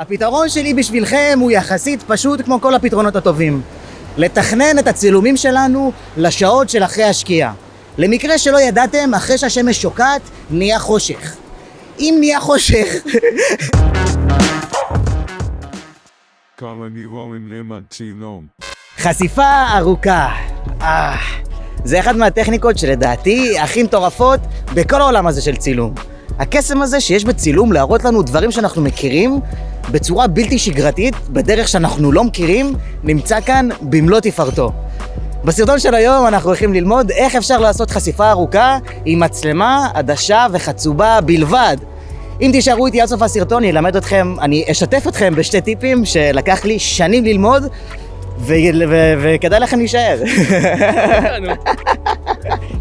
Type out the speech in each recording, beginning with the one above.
הפתרון שלי בשבילכם הוא יחסית פשוט כמו כל הפתרונות הטובים. לתכנן את הצילומים שלנו לשעות של אחרי השקיעה. למקרה שלא ידעתם, אחרי שהשמש שוקעת, נהיה חושך. אם נהיה חושך... חשיפה ארוכה. אה, זה אחת מהטכניקות שלדעתי הכי מטורפות בכל העולם הזה של צילום. הקסם הזה שיש בצילום להראות לנו דברים שאנחנו מכירים בצורה בלתי שגרתית, בדרך שאנחנו לא מכירים, נמצא כאן במלוא תפארתו. בסרטון של היום אנחנו הולכים ללמוד איך אפשר לעשות חשיפה ארוכה עם מצלמה, עדשה וחצובה בלבד. אם תישארו איתי עד סוף הסרטון, אני אלמד אתכם, אני אשתף אתכם בשתי טיפים שלקח לי שנים ללמוד, וכדאי לכם להישאר.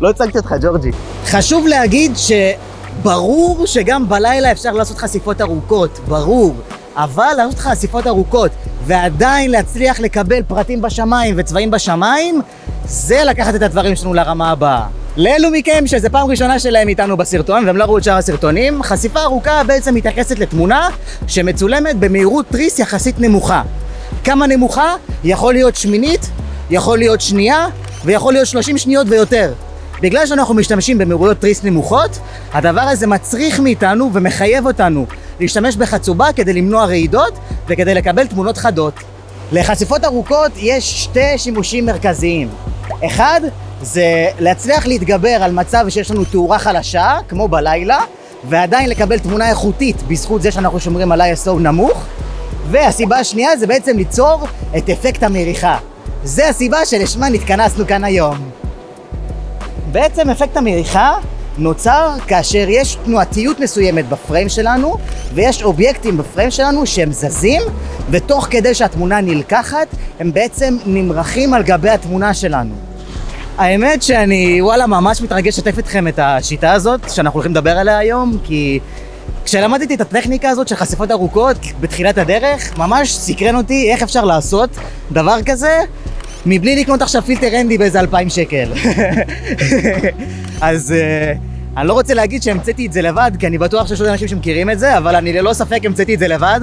לא הצגתי אותך, ג'ורג'י. חשוב להגיד שברור שגם בלילה אפשר לעשות חשיפות ארוכות, ברור. אבל לעשות חשיפות ארוכות ועדיין להצליח לקבל פרטים בשמיים וצבעים בשמיים, זה לקחת את הדברים שלנו לרמה הבאה. לאלו מכם שזו פעם ראשונה שלהם איתנו בסרטון והם לא ראו את שאר הסרטונים, חשיפה ארוכה בעצם מתייחסת לתמונה שמצולמת במהירות תריס יחסית נמוכה. כמה נמוכה? יכול להיות שמינית, יכול להיות שנייה ויכול להיות 30 שניות ויותר. בגלל שאנחנו משתמשים במהירויות תריס נמוכות, הדבר הזה מצריך מאיתנו ומחייב אותנו להשתמש בחצובה כדי למנוע רעידות וכדי לקבל תמונות חדות. לחשיפות ארוכות יש שתי שימושים מרכזיים. אחד, זה להצליח להתגבר על מצב שיש לנו תאורה חלשה, כמו בלילה, ועדיין לקבל תמונה איכותית בזכות זה שאנחנו שומרים על ISO נמוך. והסיבה השנייה זה בעצם ליצור את אפקט המריחה. זה הסיבה שלשמה נתכנסנו כאן היום. בעצם אפקט המריחה נוצר כאשר יש תנועתיות מסוימת בפריים שלנו ויש אובייקטים בפריים שלנו שהם זזים ותוך כדי שהתמונה נלקחת הם בעצם נמרחים על גבי התמונה שלנו. האמת שאני וואלה ממש מתרגש לשתף אתכם את השיטה הזאת שאנחנו הולכים לדבר עליה היום כי כשלמדתי את הטכניקה הזאת של חשיפות ארוכות בתחילת הדרך ממש סקרן אותי איך אפשר לעשות דבר כזה מבלי לקנות עכשיו פילטר אנדי באיזה אלפיים שקל. אז uh, אני לא רוצה להגיד שהמצאתי את זה לבד, כי אני בטוח שיש עוד אנשים שמכירים את זה, אבל אני ללא ספק המצאתי את זה לבד.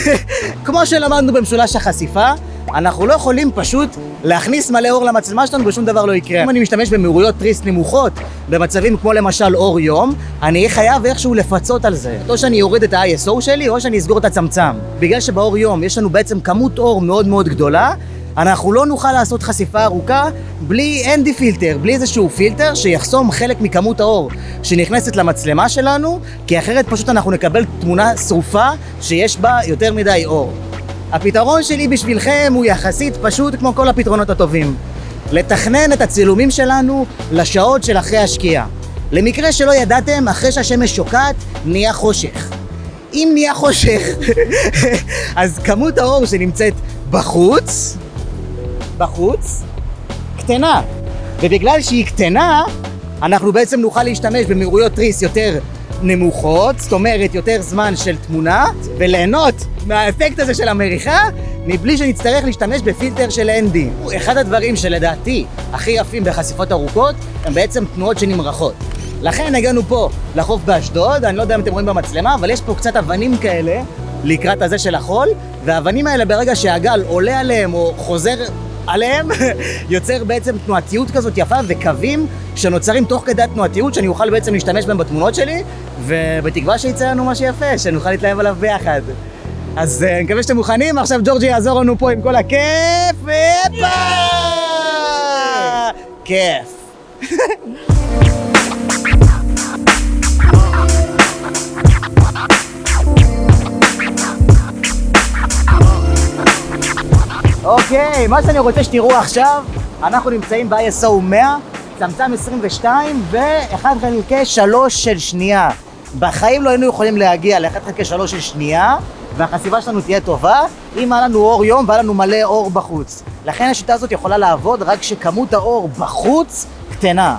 כמו שלמדנו במשולש החשיפה, אנחנו לא יכולים פשוט להכניס מלא אור למצלמה שלנו ושום דבר לא יקרה. אם אני משתמש במהירויות תריס נמוכות, במצבים כמו למשל אור יום, אני אהיה חייב איכשהו לפצות על זה. או שאני אוריד את ה-ISO שלי, או שאני אסגור את הצמצם. בגלל שבאור יום יש לנו בעצם כמות אור מאוד מאוד גדולה, אנחנו לא נוכל לעשות חשיפה ארוכה בלי אנדי פילטר, בלי איזשהו פילטר שיחסום חלק מכמות האור שנכנסת למצלמה שלנו, כי אחרת פשוט אנחנו נקבל תמונה שרופה שיש בה יותר מדי אור. הפתרון שלי בשבילכם הוא יחסית פשוט כמו כל הפתרונות הטובים. לתכנן את הצילומים שלנו לשעות של אחרי השקיעה. למקרה שלא ידעתם, אחרי שהשמש שוקעת, נהיה חושך. אם נהיה חושך, אז כמות האור שנמצאת בחוץ, בחוץ, קטנה. ובגלל שהיא קטנה, אנחנו בעצם נוכל להשתמש במהירויות תריס יותר נמוכות, זאת אומרת יותר זמן של תמונה, וליהנות מהאפקט הזה של המריחה, מבלי שנצטרך להשתמש בפילטר של אנדי. אחד הדברים שלדעתי הכי יפים בחשיפות ארוכות, הם בעצם תנועות שנמרחות. לכן הגענו פה לחוף באשדוד, אני לא יודע אם אתם רואים במצלמה, אבל יש פה קצת אבנים כאלה לקראת הזה של החול, והאבנים האלה ברגע שהגל עולה עליהם או חוזר עליהם, יוצר בעצם תנועתיות כזאת יפה וקווים שנוצרים תוך כדי התנועתיות שאני אוכל בעצם להשתמש בהם בתמונות שלי ובתקווה שיצא לנו משהו יפה, שנוכל להתלהב עליו ביחד. אז uh, אני מקווה שאתם מוכנים, עכשיו ג'ורג'י יעזור לנו פה עם כל הכיף, הפה! כיף. אוקיי, מה שאני רוצה שתראו עכשיו, אנחנו נמצאים ב-ISO 100, צמצם 22 ו-1 חלקי 3 של שנייה. בחיים לא היינו יכולים להגיע ל-1 חלקי 3 של שנייה, והחשיפה שלנו תהיה טובה, אם היה לנו אור יום והיה לנו מלא אור בחוץ. לכן השיטה הזאת יכולה לעבוד רק כשכמות האור בחוץ קטנה.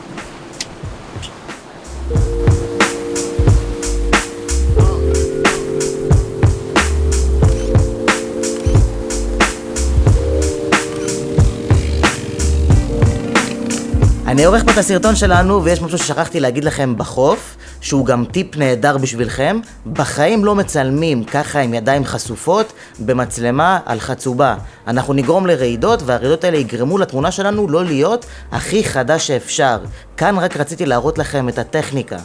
אני עורך פה את הסרטון שלנו ויש משהו ששכחתי להגיד לכם בחוף שהוא גם טיפ נהדר בשבילכם, בחיים לא מצלמים ככה עם ידיים חשופות במצלמה על חצובה. אנחנו נגרום לרעידות, והרעידות האלה יגרמו לתמונה שלנו לא להיות הכי חדה שאפשר. כאן רק רציתי להראות לכם את הטכניקה.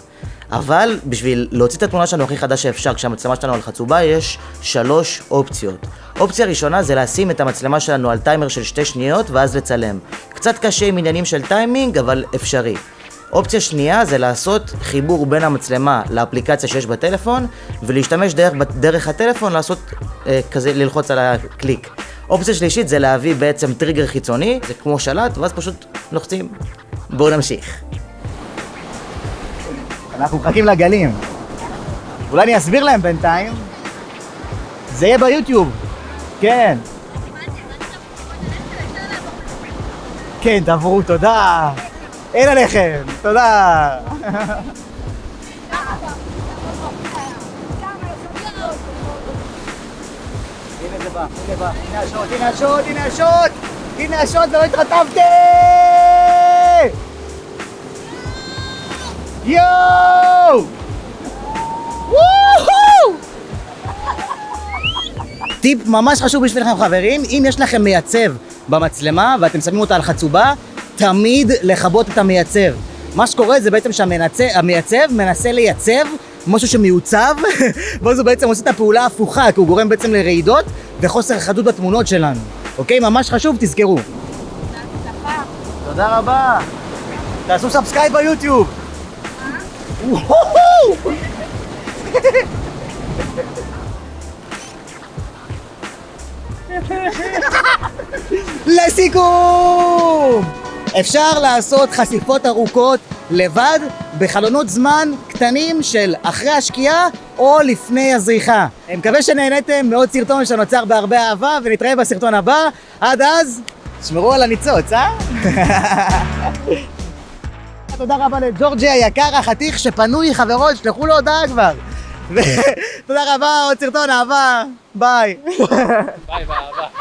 אבל בשביל להוציא את התמונה שלנו הכי חדה שאפשר כשהמצלמה שלנו על חצובה יש שלוש אופציות. אופציה ראשונה זה לשים את המצלמה שלנו על טיימר של שתי שניות ואז לצלם. קצת קשה עם עניינים של טיימינג אבל אפשרי. אופציה שנייה זה לעשות חיבור בין המצלמה לאפליקציה שיש בטלפון ולהשתמש דרך, דרך הטלפון לעשות אה, כזה, ללחוץ על הקליק. אופציה שלישית זה להביא בעצם טריגר חיצוני, זה כמו שלט ואז פשוט לוחצים. בואו נמשיך. אנחנו מחכים לגלים. אולי אני אסביר להם בינתיים. זה יהיה ביוטיוב. כן. כן, תעברו, תודה. אין עליכם, תודה. הנה השוט, הנה השוט, הנה השוט! הנה השוט ולא התרטבתי! יואו! וואו! טיפ ממש חשוב בשבילכם חברים, אם יש לכם מייצב במצלמה ואתם שמים אותה על חצובה, תמיד לכבות את המייצב. מה שקורה זה בעצם שהמייצב מנסה לייצב משהו שמיוצב, ואז הוא בעצם עושה את הפעולה ההפוכה, כי הוא גורם בעצם לרעידות וחוסר חדות בתמונות שלנו. אוקיי? ממש חשוב, תזכרו. תודה רבה. תעשו subscribe ביוטיוב. לסיכום! אפשר לעשות חשיפות ארוכות לבד בחלונות זמן קטנים של אחרי השקיעה או לפני הזריחה. אני מקווה שנהניתם מעוד סרטון שנוצר בהרבה אהבה ונתראה בסרטון הבא. עד אז, שמרו על הניצוץ, אה? תודה רבה לג'ורג'י היקר החתיך שפנוי חברות, שלחו לו הודעה כבר. תודה רבה, עוד סרטון אהבה, ביי. ביי באהבה.